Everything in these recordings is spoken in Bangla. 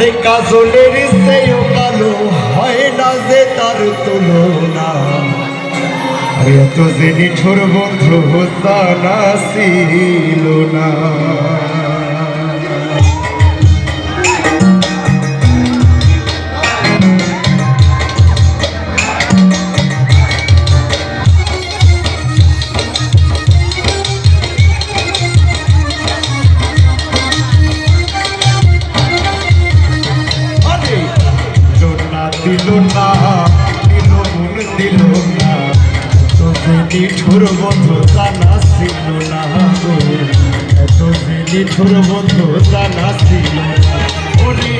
আরে কাজলের সেও কালো হয় না যে তার তুলনা। আরে এত যে নিঠোর বন্ধু জানা ছিল না। দিল না দিল মন দিল না তোকে নিঠুর বন্ধু জানা ছিল না গো। এত যে নিঠুর বন্ধু জানা ছিল ওরে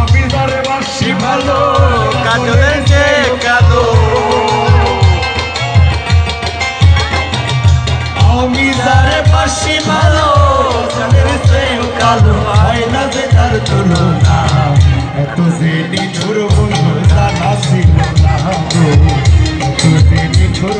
আমি তারে বাসি ভালো কাজলের যে কালো। আমি তারে বাসি ভালো কালো হয় যে তার তুলনা। এত যে নিঠুর বন্ধু ছিল না গো। এত যে নিঠুর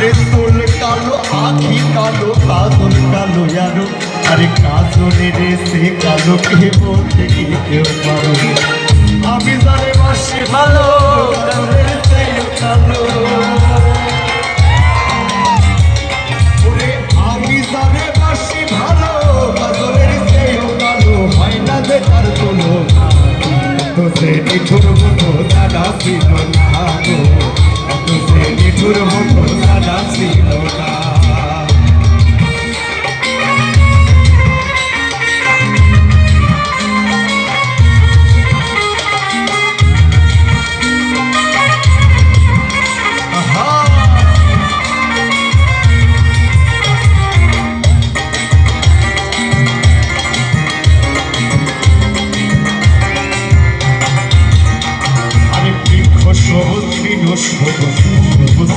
আরে চুল কালো আখি কালো, কাজল কালো আরও আরে কাজলের সে কালো কে বলতে কি কেউ পারো? আমি জানে বাসি ভালো কালো। আমি জানে বাসি ভালো, কাজলের চেয়েও কালো। না যে তার কোনো তো সে নিঠুর মতো দাদা ছিল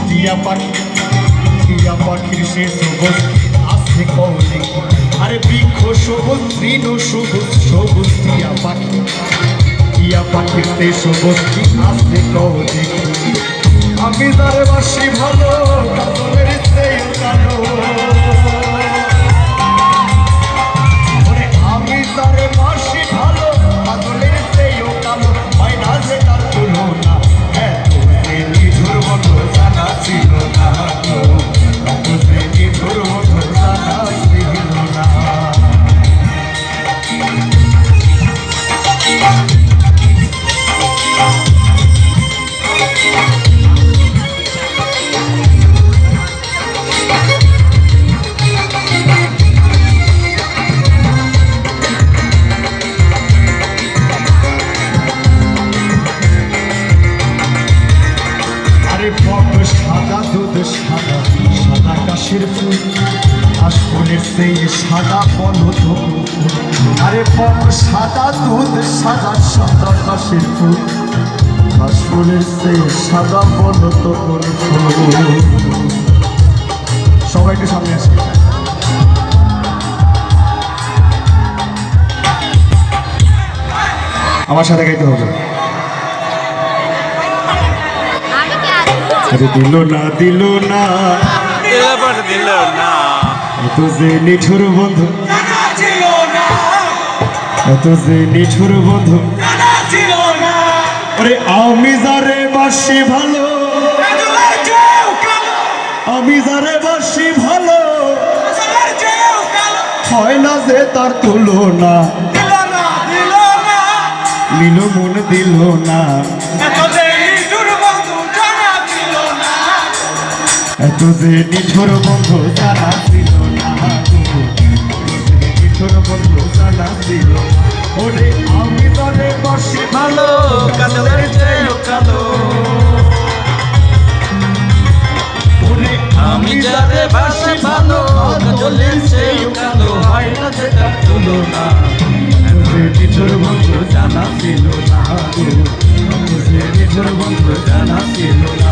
টিয়া পাখি টিয়া পাখির সে সবুজ আছে কৌলে আরে বৃক্ষ সবুজ তৃণ সবুজ সবুজ টিয়া পাখি টিয়া পাখির সে সবুজ আছে কৌলে আমি তার বাসি ভালো সাদা সাদা কাশির ফুল, আশফুলের সেই সাদা আরে বক সাদা দুধ, সাদা সাদা কাশির ফুল। সাদা পলত ফুল। সবাই একটু সামনে আসে। আমার সাথে গাইতে হবে। আরে দিল না দিল না। দিল দিল না। এত যে নিঠুর বন্ধু। এত যে নিঠুর বন্ধু। আরে আমি যারে বাসি ভালো আমি যারে বাসি ভালো হয় না যে তার তুলনা। নীল মন দিল না। এত যে নিঠুর বন্ধু জানা ছিল না নিঠুর বন্ধু জানা ছিল, ওরে আমি তরে বসে ভালো চেয়েও কালো। ওরে আমি যারে বাসি ভালো কাজলের সেই কালো। হয় না যেটা ছিল না নিঠুর বন্ধু জানা ছিল না নিঠুর বন্ধু জানা ছিল না